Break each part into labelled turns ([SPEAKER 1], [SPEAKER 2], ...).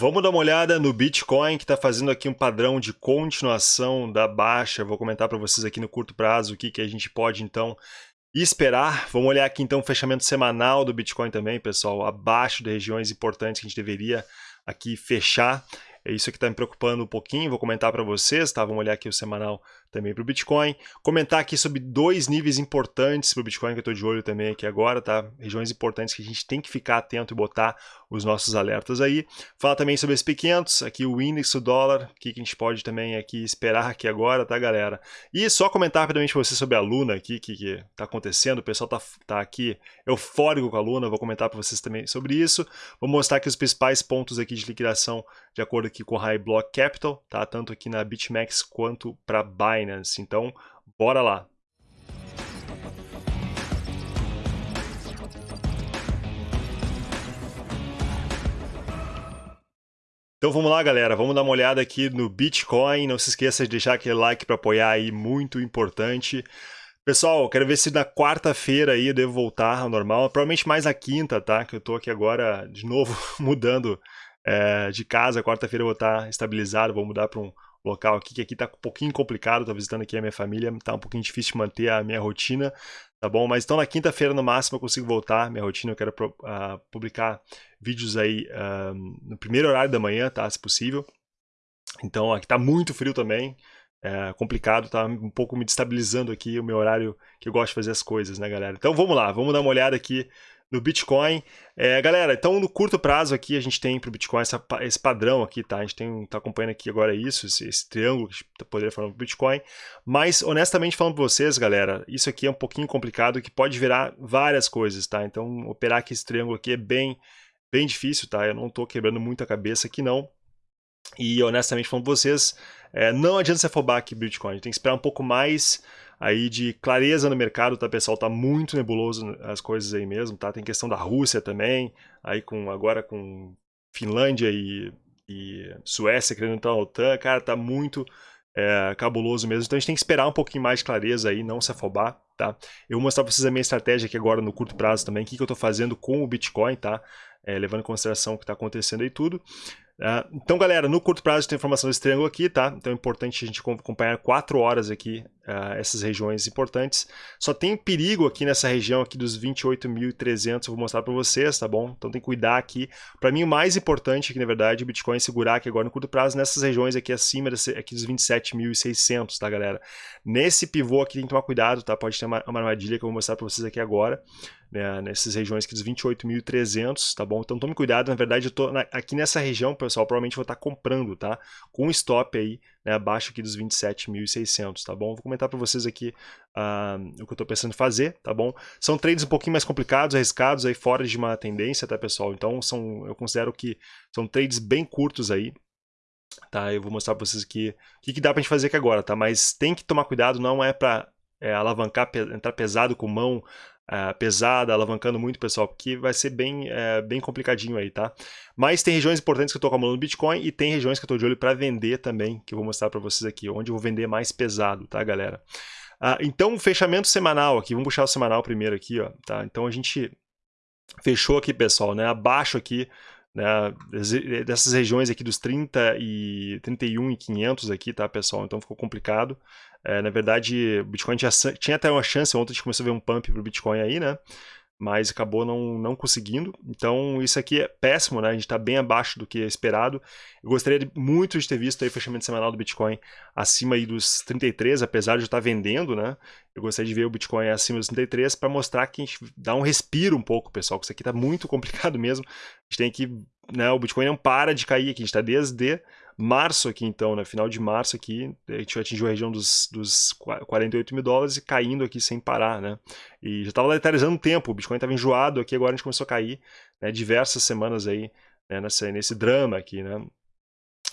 [SPEAKER 1] Vamos dar uma olhada no Bitcoin, que está fazendo aqui um padrão de continuação da baixa. Vou comentar para vocês aqui no curto prazo o que, que a gente pode, então, esperar. Vamos olhar aqui, então, o fechamento semanal do Bitcoin também, pessoal, abaixo de regiões importantes que a gente deveria aqui fechar. É isso que está me preocupando um pouquinho, vou comentar para vocês, tá? Vamos olhar aqui o semanal também para o Bitcoin. Comentar aqui sobre dois níveis importantes para o Bitcoin que eu estou de olho também aqui agora, tá? Regiões importantes que a gente tem que ficar atento e botar os nossos alertas aí. Fala também sobre esse P500, aqui o índice do dólar, o que a gente pode também aqui esperar aqui agora, tá, galera? E só comentar rapidamente para vocês sobre a Luna aqui, o que está acontecendo. O pessoal tá, tá aqui eufórico com a Luna, vou comentar para vocês também sobre isso. Vou mostrar aqui os principais pontos aqui de liquidação de acordo aqui com o High Block Capital, tá? Tanto aqui na BitMEX quanto para Binance Binance. Então, bora lá. Então vamos lá, galera. Vamos dar uma olhada aqui no Bitcoin. Não se esqueça de deixar aquele like para apoiar aí, muito importante. Pessoal, quero ver se na quarta-feira aí eu devo voltar ao normal. Provavelmente mais na quinta, tá? Que eu tô aqui agora de novo mudando é, de casa. Quarta-feira eu vou estar estabilizado, vou mudar para um local aqui, que aqui tá um pouquinho complicado, tô visitando aqui a minha família, tá um pouquinho difícil de manter a minha rotina, tá bom? Mas então na quinta-feira no máximo eu consigo voltar, minha rotina, eu quero uh, publicar vídeos aí uh, no primeiro horário da manhã, tá? Se possível. Então aqui tá muito frio também, é complicado, tá um pouco me destabilizando aqui o meu horário que eu gosto de fazer as coisas, né, galera? Então vamos lá, vamos dar uma olhada aqui no Bitcoin. É, galera, então no curto prazo aqui a gente tem para o Bitcoin essa, esse padrão aqui, tá? A gente está acompanhando aqui agora isso, esse, esse triângulo que a tá poderia falar do Bitcoin. Mas, honestamente falando para vocês, galera, isso aqui é um pouquinho complicado que pode virar várias coisas, tá? Então operar aqui esse triângulo aqui é bem, bem difícil, tá? Eu não estou quebrando muita cabeça aqui não. E honestamente falando para vocês, é, não adianta se afobar aqui Bitcoin, a tem que esperar um pouco mais aí de clareza no mercado, tá pessoal? Tá muito nebuloso as coisas aí mesmo, tá? Tem questão da Rússia também, aí com agora com Finlândia e, e Suécia querendo entrar na OTAN, cara, tá muito é, cabuloso mesmo. Então a gente tem que esperar um pouquinho mais de clareza aí, não se afobar, tá? Eu vou mostrar pra vocês a minha estratégia aqui agora no curto prazo também, o que, que eu tô fazendo com o Bitcoin, tá? É, levando em consideração o que está acontecendo aí tudo. Uh, então, galera, no curto prazo tem informação desse triângulo aqui, tá? Então é importante a gente acompanhar 4 horas aqui uh, essas regiões importantes. Só tem perigo aqui nessa região aqui dos 28.300, vou mostrar para vocês, tá bom? Então tem que cuidar aqui. Para mim o mais importante aqui, na verdade, o Bitcoin segurar aqui agora no curto prazo nessas regiões aqui acima desse, aqui dos 27.600, tá, galera? Nesse pivô aqui tem que tomar cuidado, tá? Pode ter uma, uma armadilha que eu vou mostrar para vocês aqui agora né, nessas regiões aqui dos 28.300, tá bom? Então tome cuidado, na verdade eu tô na, aqui nessa região, pessoal, provavelmente vou estar comprando, tá? Com stop aí, né, abaixo aqui dos 27.600, tá bom? Vou comentar para vocês aqui uh, o que eu estou pensando em fazer, tá bom? São trades um pouquinho mais complicados, arriscados, aí fora de uma tendência, tá, pessoal? Então são, eu considero que são trades bem curtos aí, tá? Eu vou mostrar para vocês aqui o que, que dá para gente fazer aqui agora, tá? Mas tem que tomar cuidado, não é para é, alavancar, entrar pesado com mão uh, pesada, alavancando muito, pessoal, porque vai ser bem, uh, bem complicadinho aí, tá? Mas tem regiões importantes que eu estou acumulando Bitcoin e tem regiões que eu estou de olho para vender também, que eu vou mostrar para vocês aqui, onde eu vou vender mais pesado, tá, galera? Uh, então, fechamento semanal aqui, vamos puxar o semanal primeiro aqui, ó, tá? Então a gente fechou aqui, pessoal, né? Abaixo aqui, né, dessas regiões aqui dos 30 e 31 e 500 aqui, tá, pessoal? Então ficou complicado. É, na verdade, o Bitcoin tinha, até uma chance, ontem a gente começou a ver um pump para o Bitcoin aí, né? Mas acabou não, não conseguindo. Então, isso aqui é péssimo, né? A gente está bem abaixo do que é esperado. Eu gostaria muito de ter visto aí o fechamento semanal do Bitcoin acima aí dos 33, apesar de eu estar vendendo, né? Eu gostaria de ver o Bitcoin acima dos 33 para mostrar que a gente dá um respiro um pouco, pessoal, que isso aqui está muito complicado mesmo. A gente tem que... Né, o Bitcoin não para de cair aqui, a gente está desde março aqui, então, né? Final de março aqui, a gente atingiu a região dos, dos 48 mil dólares e caindo aqui sem parar, né? E já estava letalizando um tempo, o Bitcoin estava enjoado aqui, agora a gente começou a cair, né? Diversas semanas aí, né? Nessa, nesse drama aqui, né?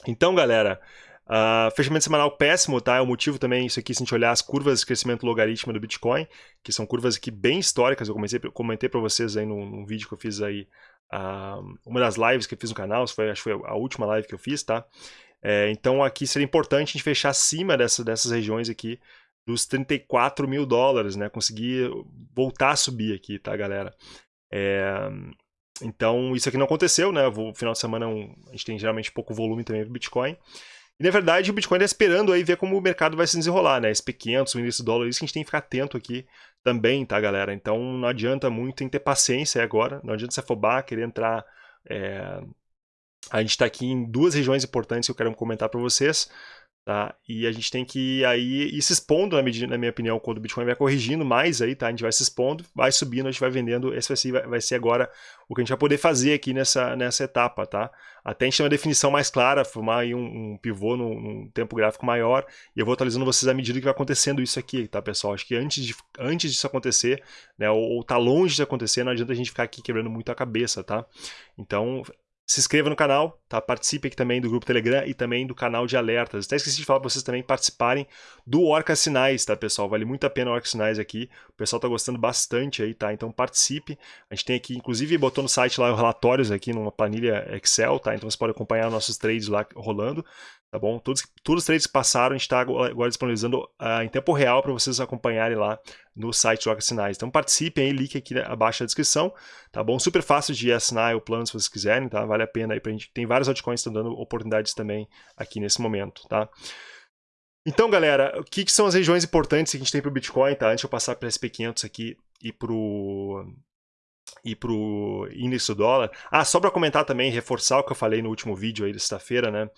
[SPEAKER 1] Então, galera, uh, fechamento semanal péssimo, tá? É o motivo também, isso aqui, se a gente olhar as curvas de crescimento logarítmico do Bitcoin, que são curvas aqui bem históricas, eu comecei, comentei para vocês aí num, num vídeo que eu fiz aí Uh, uma das lives que eu fiz no canal, foi, acho que foi a última live que eu fiz, tá? É, então aqui seria importante a gente fechar acima dessa, dessas regiões aqui dos 34 mil dólares, né? Conseguir voltar a subir aqui, tá, galera? É, então, isso aqui não aconteceu, né? O final de semana um, a gente tem geralmente pouco volume também do Bitcoin. E na verdade o Bitcoin está esperando aí ver como o mercado vai se desenrolar, né? SP500, o índice do dólar, isso que a gente tem que ficar atento aqui também, tá, galera? Então não adianta muito, que ter paciência agora, não adianta se afobar, querer entrar. É... A gente está aqui em duas regiões importantes que eu quero comentar para vocês. Tá? E a gente tem que aí ir se expondo, na, medida, na minha opinião, quando o Bitcoin vai corrigindo mais aí, tá? A gente vai se expondo, vai subindo, a gente vai vendendo. Esse vai ser, vai ser agora o que a gente vai poder fazer aqui nessa, nessa etapa, tá? Até a gente ter uma definição mais clara, formar aí um, um pivô num, num, tempo gráfico maior. E eu vou atualizando vocês à medida que vai acontecendo isso aqui, tá, pessoal? Acho que antes, de, antes disso acontecer, né? Ou, ou tá longe de acontecer, não adianta a gente ficar aqui quebrando muito a cabeça, tá? Então, se inscreva no canal, tá? Participe aqui também do grupo Telegram e também do canal de alertas. Até esqueci de falar para vocês também participarem do Orca Sinais, tá, pessoal? Vale muito a pena o Orca Sinais aqui. O pessoal tá gostando bastante aí, tá? Então participe. A gente tem aqui, inclusive, botou no site lá os relatórios aqui numa planilha Excel, tá? Então você pode acompanhar nossos trades lá rolando tá bom? Todos, todos os trades que passaram, a gente está agora disponibilizando uh, em tempo real para vocês acompanharem lá no site Joga Sinais. Então participem aí, link aqui abaixo da descrição, tá bom? Super fácil de assinar o plano se vocês quiserem, tá? Vale a pena aí pra gente. Tem vários altcoins que estão dando oportunidades também aqui nesse momento, tá? Então, galera, o que, que são as regiões importantes que a gente tem para o Bitcoin, tá? Antes de eu passar para SP500 aqui e para e para o índice do dólar. Ah, só para comentar também, reforçar o que eu falei no último vídeo aí sexta-feira, né?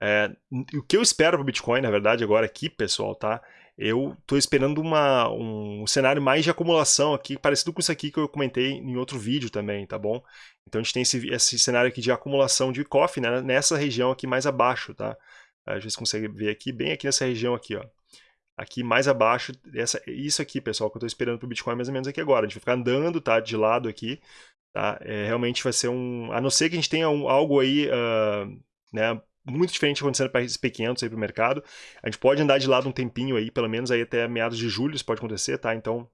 [SPEAKER 1] É, o que eu espero para o Bitcoin, na verdade, agora aqui, pessoal, tá? Eu estou esperando uma, um cenário mais de acumulação aqui, parecido com isso aqui que eu comentei em outro vídeo também, tá bom? Então a gente tem esse, esse cenário aqui de acumulação de coffee né, nessa região aqui mais abaixo, tá? A gente consegue ver aqui, bem aqui nessa região aqui, ó. Aqui mais abaixo, essa, isso aqui, pessoal, que eu estou esperando para o Bitcoin mais ou menos aqui agora. A gente vai ficar andando, tá? De lado aqui, tá? É, realmente vai ser um... A não ser que a gente tenha um, algo aí, uh, né? Muito diferente acontecendo para esses pequenos aí para o mercado. A gente pode andar de lado um tempinho aí, pelo menos aí até meados de julho isso pode acontecer, tá? Então,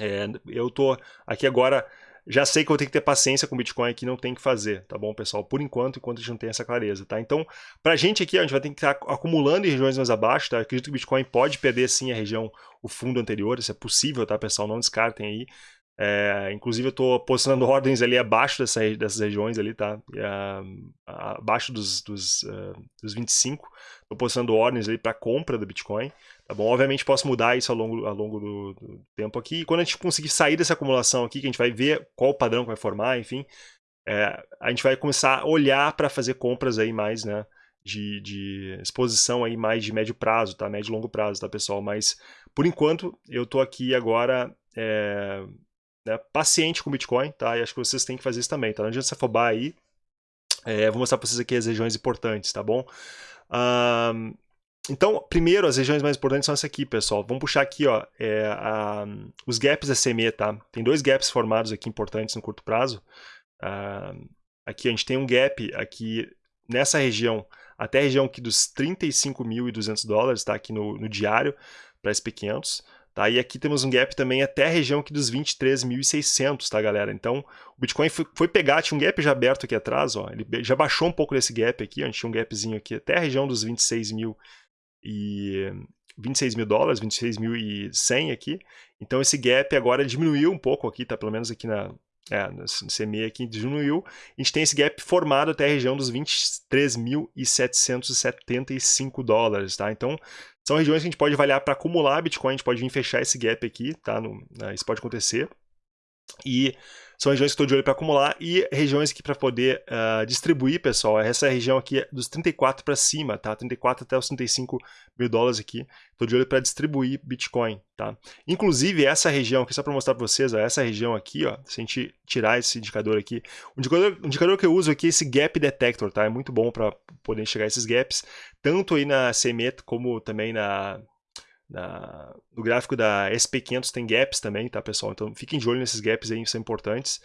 [SPEAKER 1] é, eu tô aqui agora, já sei que eu ter que ter paciência com o Bitcoin aqui, não tem que fazer, tá bom, pessoal? Por enquanto, enquanto a gente não tem essa clareza, tá? Então, para a gente aqui, a gente vai ter que estar acumulando em regiões mais abaixo, tá? Eu acredito que o Bitcoin pode perder sim a região, o fundo anterior, isso é possível, tá, pessoal? Não descartem aí. É, inclusive eu estou posicionando ordens ali abaixo dessa, dessas regiões ali, tá? Uh, abaixo dos, dos, uh, dos 25. Estou posicionando ordens ali para compra do Bitcoin. Tá bom? Obviamente posso mudar isso ao longo, ao longo do, do, tempo aqui. E quando a gente conseguir sair dessa acumulação aqui, que a gente vai ver qual o padrão que vai formar, enfim, é, a gente vai começar a olhar para fazer compras aí mais, né? De, de, exposição aí mais de médio prazo, tá? Médio e longo prazo, tá, pessoal? Mas, por enquanto, eu estou aqui agora é, né, paciente com Bitcoin, tá? E acho que vocês têm que fazer isso também, tá? Não adianta se afobar aí. É, vou mostrar para vocês aqui as regiões importantes, tá bom? Um, então, primeiro, as regiões mais importantes são essas aqui, pessoal. Vamos puxar aqui, ó, é, a, os gaps SMA, tá? Tem dois gaps formados aqui importantes no curto prazo. Uh, aqui a gente tem um gap aqui nessa região, até a região aqui dos 35.200 dólares, tá? Aqui no, no diário, para SP500. Tá? E aqui temos um gap também até a região aqui dos 23.600, tá, galera? Então, o Bitcoin foi, pegar, tinha um gap já aberto aqui atrás, ó, ele já baixou um pouco desse gap aqui, gente tinha um gapzinho aqui até a região dos 26 mil e 26 mil dólares, 26.100 aqui. Então esse gap agora diminuiu um pouco aqui, tá? Pelo menos aqui na, é, no aqui diminuiu. A gente tem esse gap formado até a região dos 23.775 dólares, tá? Então são regiões que a gente pode avaliar para acumular Bitcoin, a gente pode vir fechar esse gap aqui, tá? No, né, isso pode acontecer. E são regiões que estou de olho para acumular e regiões aqui para poder uh, distribuir, pessoal. Essa região aqui é dos 34 para cima, tá? 34 até os 35 mil dólares aqui. Estou de olho para distribuir Bitcoin, tá? Inclusive, essa região aqui, só para mostrar para vocês, ó, essa região aqui, ó, se a gente tirar esse indicador aqui, o indicador, o indicador que eu uso aqui é esse Gap Detector, tá? É muito bom para poder a esses gaps, tanto aí na CME como também na na, no gráfico da SP500 tem gaps também, tá, pessoal? Então fiquem de olho nesses gaps aí, são importantes.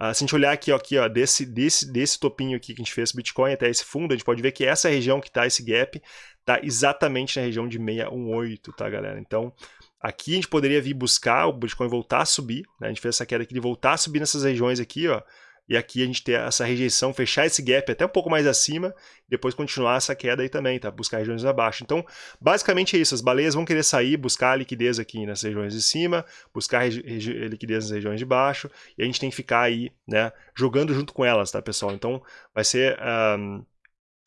[SPEAKER 1] Uh, se a gente olhar aqui, ó, aqui ó, desse, desse, desse topinho aqui que a gente fez Bitcoin até esse fundo, a gente pode ver que essa região que está esse gap está exatamente na região de 618, tá, galera? Então, aqui a gente poderia vir buscar o Bitcoin voltar a subir, né? A gente fez essa queda aqui de voltar a subir nessas regiões aqui, ó, e aqui a gente ter essa rejeição, fechar esse gap até um pouco mais acima, depois continuar essa queda aí também, tá? Buscar regiões abaixo. Então, basicamente é isso, as baleias vão querer sair, buscar liquidez aqui nas regiões de cima, buscar liquidez nas regiões de baixo, e a gente tem que ficar aí, né, jogando junto com elas, tá, pessoal? Então, vai ser... Um,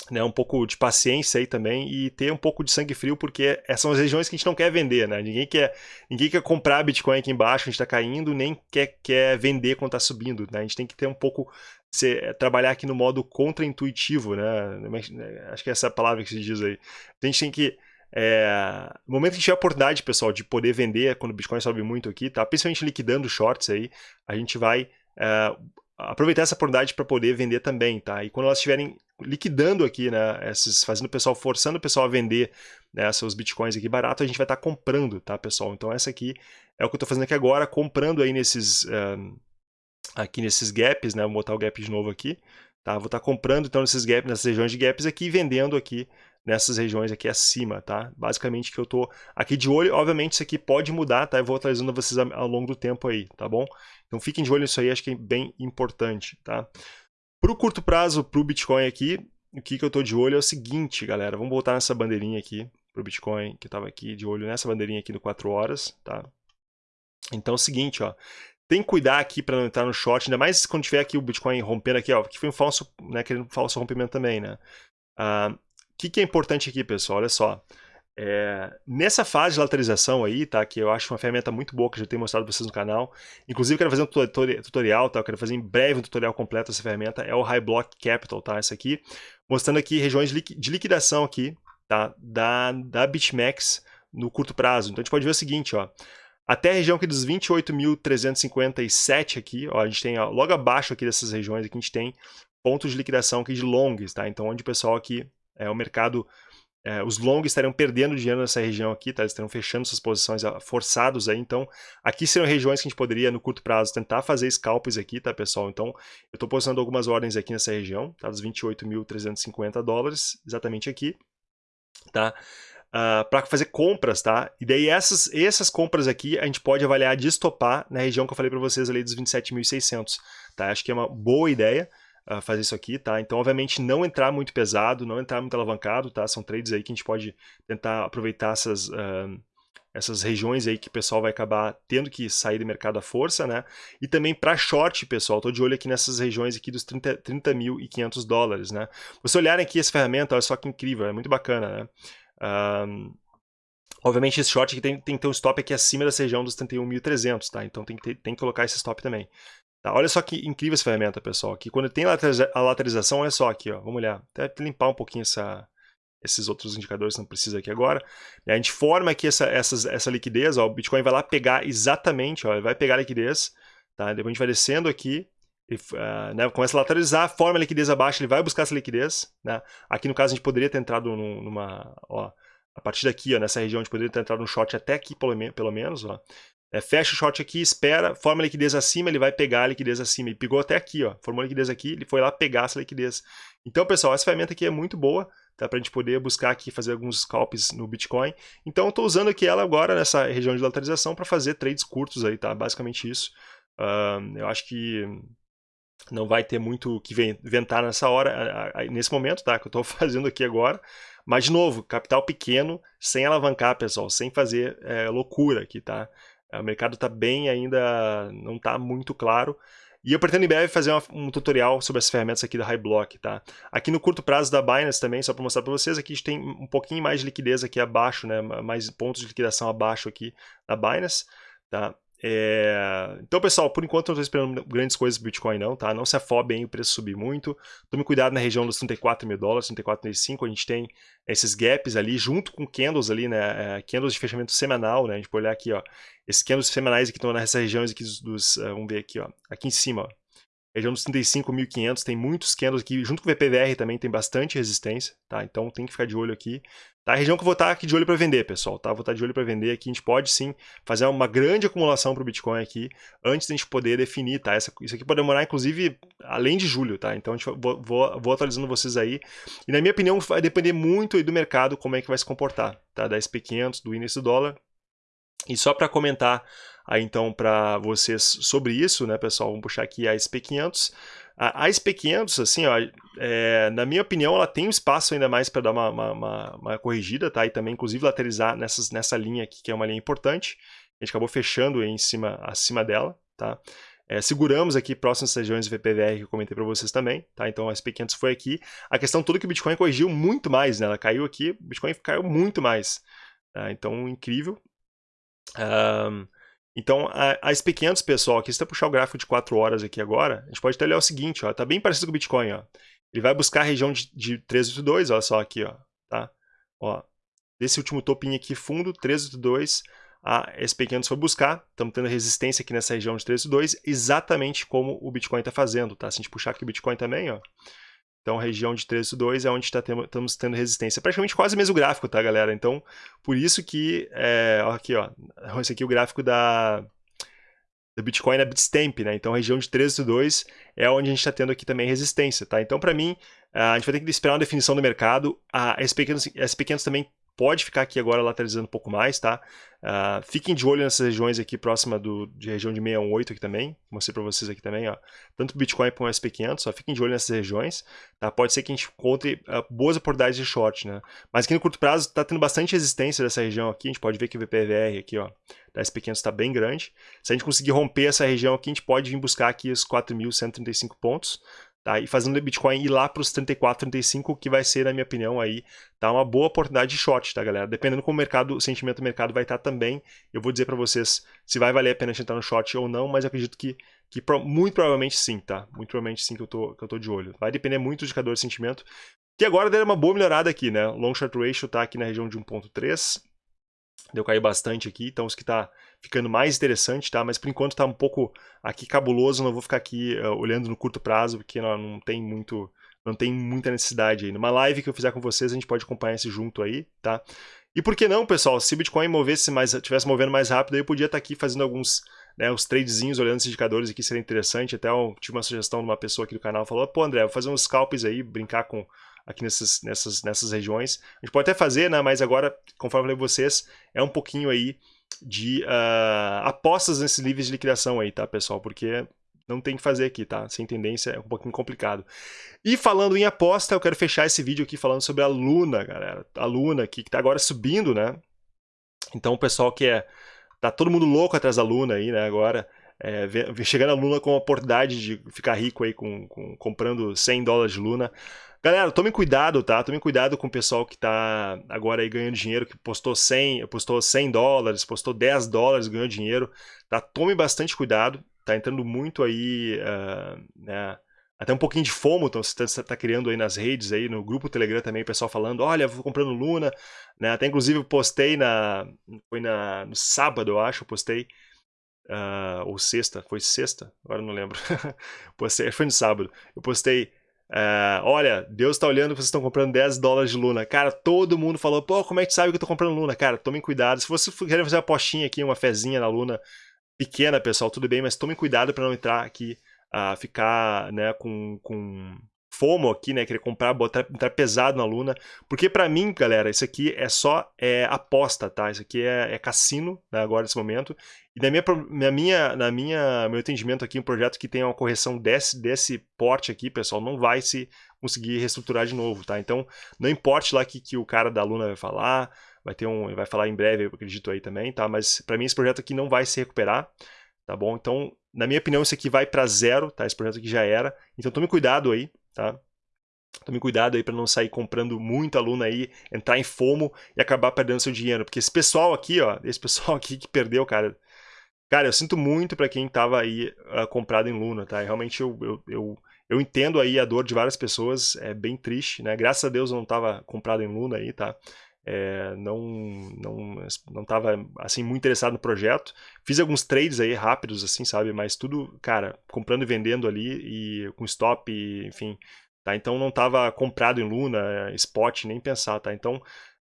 [SPEAKER 1] né, um pouco de paciência aí também e ter um pouco de sangue frio, porque essas são as regiões que a gente não quer vender, né? Ninguém quer, ninguém quer comprar Bitcoin aqui embaixo, a gente está caindo, nem quer, quer vender quando está subindo, né? A gente tem que ter um pouco, se, trabalhar aqui no modo contra-intuitivo, né? Acho que é essa palavra que se diz aí. A gente tem que é, no momento que tiver a oportunidade, pessoal, de poder vender, quando o Bitcoin sobe muito aqui, tá? Principalmente liquidando shorts aí, a gente vai é, aproveitar essa oportunidade para poder vender também, tá? E quando elas estiverem liquidando aqui, né, esses, fazendo o pessoal, forçando o pessoal a vender né, seus bitcoins aqui barato, a gente vai estar tá comprando, tá, pessoal? Então essa aqui é o que eu estou fazendo aqui agora, comprando aí nesses, um, aqui nesses gaps, né, vou botar o gap de novo aqui, tá? Vou estar tá comprando então nesses gaps, nessas regiões de gaps aqui e vendendo aqui nessas regiões aqui acima, tá? Basicamente que eu tô aqui de olho, obviamente isso aqui pode mudar, tá? Eu vou atualizando vocês ao longo do tempo aí, tá bom? Então fiquem de olho nisso aí, acho que é bem importante, tá? Para o curto prazo, para o Bitcoin aqui, o que, que eu estou de olho é o seguinte, galera. Vamos voltar nessa bandeirinha aqui para o Bitcoin, que estava aqui de olho nessa bandeirinha aqui no 4 horas, tá? Então é o seguinte, ó. Tem que cuidar aqui para não entrar no short, ainda mais quando tiver aqui o Bitcoin rompendo aqui, ó, que foi um falso, né, querendo um falso rompimento também, né? O uh, que, que é importante aqui, pessoal? Olha só. É, nessa fase de lateralização aí, tá, que eu acho uma ferramenta muito boa que eu já tenho mostrado para vocês no canal, inclusive quero fazer um tutorial, tá, eu quero fazer em breve um tutorial completo dessa ferramenta, é o High Block Capital, tá, essa aqui, mostrando aqui regiões de liquidação aqui, tá, da, da BitMEX no curto prazo. Então a gente pode ver o seguinte, ó, até a região aqui dos 28.357 aqui, ó, a gente tem ó, logo abaixo aqui dessas regiões aqui a gente tem pontos de liquidação aqui de longs, tá, então onde o pessoal aqui, é o mercado é, os longs estariam perdendo dinheiro nessa região aqui, tá? eles estariam fechando suas posições ah, forçados aí, então aqui seriam regiões que a gente poderia no curto prazo tentar fazer scalps aqui, tá pessoal? Então eu estou posicionando algumas ordens aqui nessa região, tá? Dos 28.350 dólares, exatamente aqui, tá? Uh, ah, para fazer compras, tá? E daí essas, essas compras aqui a gente pode avaliar de estopar na região que eu falei para vocês ali dos 27.600, tá? Acho que é uma boa ideia, uh, fazer isso aqui, tá? Então, obviamente, não entrar muito pesado, não entrar muito alavancado, tá? São trades aí que a gente pode tentar aproveitar essas, uh, essas regiões aí que o pessoal vai acabar tendo que sair do mercado à força, né? E também para short, pessoal, tô de olho aqui nessas regiões aqui dos 30, 30 mil e 500 dólares, né? Você olharem aqui essa ferramenta, olha só que incrível, é muito bacana, né? Um, obviamente esse short aqui tem, tem que ter um stop aqui acima dessa região dos 31.300, tá? Então tem que, ter, tem que colocar esse stop também. Tá, olha só que incrível essa ferramenta, pessoal. Aqui, quando tem a lateralização, olha só aqui, ó, vamos olhar. Até limpar um pouquinho essa, esses outros indicadores, não precisa aqui agora. A gente forma aqui essa, essa, essa liquidez, ó, o Bitcoin vai lá pegar exatamente, ó, ele vai pegar a liquidez, tá? depois a gente vai descendo aqui, e, uh, né, começa a lateralizar, forma a liquidez abaixo, ele vai buscar essa liquidez. Né? Aqui no caso a gente poderia ter entrado numa, ó, a partir daqui, ó, nessa região, a gente poderia ter entrado num short até aqui pelo, pelo menos, ó. É, fecha o short aqui, espera, forma a liquidez acima, ele vai pegar a liquidez acima. Ele pegou até aqui, ó, formou a liquidez aqui, ele foi lá pegar essa liquidez. Então, pessoal, essa ferramenta aqui é muito boa, tá? Para a gente poder buscar aqui, fazer alguns scalps no Bitcoin. Então, estou usando aqui ela agora, nessa região de lateralização, para fazer trades curtos aí, tá? Basicamente isso. Uh, eu acho que não vai ter muito o que inventar nessa hora, nesse momento, tá? Que eu estou fazendo aqui agora. Mas, de novo, capital pequeno, sem alavancar, pessoal, sem fazer é, loucura aqui, tá? É, o mercado está bem ainda, não está muito claro. E eu pretendo em breve fazer um tutorial sobre as ferramentas aqui da High Block, tá? Aqui no curto prazo da Binance também, só para mostrar para vocês, aqui a gente tem um pouquinho mais de liquidez aqui abaixo, né? Mais pontos de liquidação abaixo aqui da Binance, tá? É... Então, pessoal, por enquanto não estou esperando grandes coisas do Bitcoin não, tá? Não se afobem o preço subir muito. Tome cuidado na região dos 34 mil dólares, 34,5, a gente tem esses gaps ali, junto com candles ali, né? É, candles de fechamento semanal, né? A gente pode olhar aqui, ó. Esses candles semanais que estão nessas regiões aqui dos, dos uh, vamos ver aqui, ó. Aqui em cima, ó. Região dos 35.500, tem muitos candles aqui, junto com o VPVR também tem bastante resistência, tá? Então tem que ficar de olho aqui. Tá? A região que eu vou estar aqui de olho para vender, pessoal, tá? Vou estar de olho para vender aqui, a gente pode sim fazer uma grande acumulação para o Bitcoin aqui, antes da gente poder definir, tá? Essa, isso aqui pode demorar, inclusive, além de julho, tá? Então a gente, vou, vou, vou atualizando vocês aí. E na minha opinião, vai depender muito do mercado, como é que vai se comportar, tá? Da SP500, do índice do dólar, E só para comentar aí então para vocês sobre isso, né, pessoal, vamos puxar aqui a SP500. A, a SP500, assim, ó, é, na minha opinião, ela tem um espaço ainda mais para dar uma, uma, uma, uma, corrigida, tá? E também, inclusive, lateralizar nessas, nessa linha aqui, que é uma linha importante. A gente acabou fechando em cima, acima dela, tá? É, seguramos aqui próximas regiões do VPVR que eu comentei para vocês também, tá? Então a SP500 foi aqui. A questão toda é que o Bitcoin corrigiu muito mais, né? Ela caiu aqui, o Bitcoin caiu muito mais. Tá? Então, incrível. Um, então, a, a SP500, pessoal, aqui se você puxar o gráfico de 4 horas aqui agora, a gente pode até olhar o seguinte, ó, tá bem parecido com o Bitcoin, ó. Ele vai buscar a região de, de 382, olha só aqui, ó, tá? Ó, desse último topinho aqui, fundo, 382, a SP500 foi buscar, estamos tendo resistência aqui nessa região de 382, exatamente como o Bitcoin está fazendo, tá? Se a gente puxar aqui o Bitcoin também, ó, então, região de 382 é onde tá tendo, estamos tendo resistência. Praticamente quase o mesmo gráfico, tá, galera? Então, por isso que, é, aqui, ó, esse aqui é o gráfico da, Bitcoin na Bitstamp, né? Então, região de 382 é onde a gente está tendo aqui também resistência, tá? Então, para mim, a gente vai ter que esperar uma definição do mercado. A SP500, a SP500 também pode ficar aqui agora lateralizando um pouco mais, tá? Uh, fiquem de olho nessas regiões aqui próxima do, de região de 618 aqui também, mostrei para vocês aqui também, ó. Tanto Bitcoin como o SP500, só fiquem de olho nessas regiões, tá? Pode ser que a gente encontre uh, boas oportunidades de short, né? Mas aqui no curto prazo está tendo bastante resistência dessa região aqui, a gente pode ver que o VPVR aqui, ó, da SP500 está bem grande. Se a gente conseguir romper essa região aqui, a gente pode vir buscar aqui os 4.135 pontos, Tá? E fazendo o Bitcoin ir lá para os 34, 35, que vai ser, na minha opinião, aí, tá? uma boa oportunidade de short, tá, galera? Dependendo como o mercado, o sentimento do mercado vai estar tá também, eu vou dizer para vocês se vai valer a pena entrar no short ou não, mas eu acredito que, que muito provavelmente sim, tá? Muito provavelmente sim que eu tô, que eu tô de olho. Vai depender muito do indicador de sentimento, que agora deu uma boa melhorada aqui, né? Long short ratio tá aqui na região de 1.3, deu cair bastante aqui, então os que tá ficando mais interessante, tá? Mas por enquanto tá um pouco aqui cabuloso, não vou ficar aqui uh, olhando no curto prazo, porque não, não tem muito não tem muita necessidade aí. Numa live que eu fizer com vocês, a gente pode acompanhar esse junto aí, tá? E por que não, pessoal? Se Bitcoin movesse mais, tivesse movendo mais rápido, eu podia estar tá aqui fazendo alguns, né, os tradezinhos, olhando os indicadores aqui, seria interessante. Até eu tive uma sugestão de uma pessoa aqui do canal, falou, pô, André, vou fazer uns scalps aí, brincar com aqui nessas, nessas, nessas regiões. A gente pode até fazer, né, mas agora, conforme eu falei vocês, é um pouquinho aí de uh, apostas nesses níveis de liquidação aí, tá, pessoal? Porque não tem que fazer aqui, tá? Sem tendência é um pouquinho complicado. E falando em aposta, eu quero fechar esse vídeo aqui falando sobre a Luna, galera. A Luna aqui, que tá agora subindo, né? Então o pessoal que é... Tá todo mundo louco atrás da Luna aí, né, agora. É, chegando a Luna com a oportunidade de ficar rico aí com, com comprando 100 dólares de Luna. Galera, tome cuidado, tá? Tome cuidado com o pessoal que tá agora aí ganhando dinheiro, que postou 100, postou 100 dólares, postou 10 dólares, ganhou dinheiro, tá? Tome bastante cuidado, tá entrando muito aí, uh, né? Até um pouquinho de fomo, então você está tá criando aí nas redes, aí no grupo Telegram também, o pessoal falando, olha, vou comprando Luna, né? Até inclusive eu postei na, foi na, no sábado, eu acho, eu postei, uh, ou sexta, foi sexta, agora não lembro, postei, foi no sábado, eu postei Uh, olha, Deus está olhando, vocês estão comprando 10 dólares de Luna. Cara, todo mundo falou, pô, como é que sabe que eu tô comprando Luna? Cara, tomem cuidado. Se você querer fazer uma apostinha aqui, uma fezinha na Luna, pequena, pessoal, tudo bem, mas tomem cuidado para não entrar aqui, uh, ficar né, com, com FOMO aqui, né, querer comprar, botar, entrar pesado na Luna. Porque para mim, galera, isso aqui é só é, aposta, tá? Isso aqui é, é cassino, né, agora nesse momento. E na minha, na minha, na minha, meu entendimento aqui, um projeto que tem uma correção desse, desse porte aqui, pessoal, não vai se conseguir reestruturar de novo, tá? Então, não importe lá que, que o cara da Luna vai falar, vai ter um, vai falar em breve, eu acredito aí também, tá? Mas para mim esse projeto aqui não vai se recuperar, tá bom? Então, na minha opinião, isso aqui vai para zero, tá? Esse projeto aqui já era. Então, tome cuidado aí, tá? Tome cuidado aí para não sair comprando muita aluna aí, entrar em fomo e acabar perdendo seu dinheiro. Porque esse pessoal aqui, ó, esse pessoal aqui que perdeu, cara, Cara, eu sinto muito para quem tava aí uh, comprado em Luna, tá? Realmente eu, eu, eu, eu, entendo aí a dor de várias pessoas, é bem triste, né? Graças a Deus eu não tava comprado em Luna aí, tá? É, não, não, não tava, assim, muito interessado no projeto. Fiz alguns trades aí rápidos, assim, sabe? Mas tudo, cara, comprando e vendendo ali e com stop, e, enfim, tá? Então não tava comprado em Luna, spot, nem pensar, tá? Então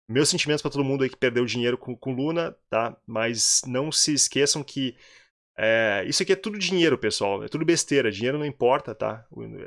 [SPEAKER 1] meus sentimentos para todo mundo aí que perdeu dinheiro com, com Luna, tá? Mas não se esqueçam que é, isso aqui é tudo dinheiro, pessoal. É tudo besteira. Dinheiro não importa, tá?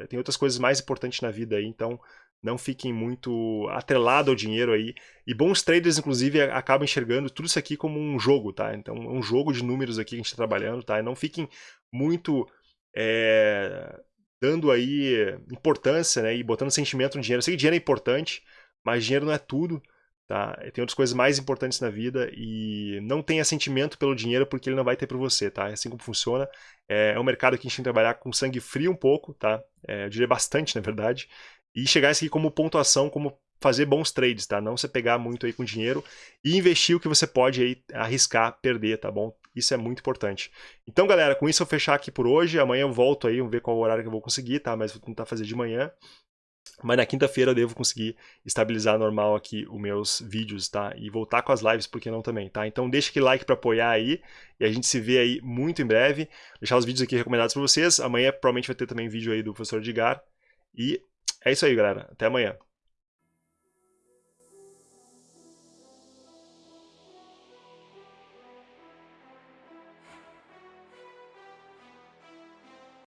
[SPEAKER 1] Tem outras coisas mais importantes na vida aí, então não fiquem muito atrelados ao dinheiro aí. E bons traders, inclusive, acabam enxergando tudo isso aqui como um jogo, tá? Então, é um jogo de números aqui que a gente está trabalhando, tá? E não fiquem muito é, dando aí importância, né? E botando sentimento no dinheiro. Eu sei que dinheiro é importante, mas dinheiro não é tudo, tá? Tem outras coisas mais importantes na vida e não tenha sentimento pelo dinheiro porque ele não vai ter por você, tá? É assim como funciona. É, é um mercado que a gente tem que trabalhar com sangue frio um pouco, tá? É, eu diria bastante, na verdade e chegar isso aqui como pontuação, como fazer bons trades, tá? Não você pegar muito aí com dinheiro e investir o que você pode aí arriscar perder, tá bom? Isso é muito importante. Então, galera, com isso eu fechar aqui por hoje. Amanhã eu volto aí, vamos ver qual horário que eu vou conseguir, tá? Mas vou tentar fazer de manhã. Mas na quinta-feira eu devo conseguir estabilizar normal aqui os meus vídeos, tá? E voltar com as lives, por que não também, tá? Então deixa aquele like para apoiar aí e a gente se vê aí muito em breve. Deixar os vídeos aqui recomendados para vocês. Amanhã provavelmente vai ter também vídeo aí do professor Edgar. E é isso aí, galera. Até amanhã.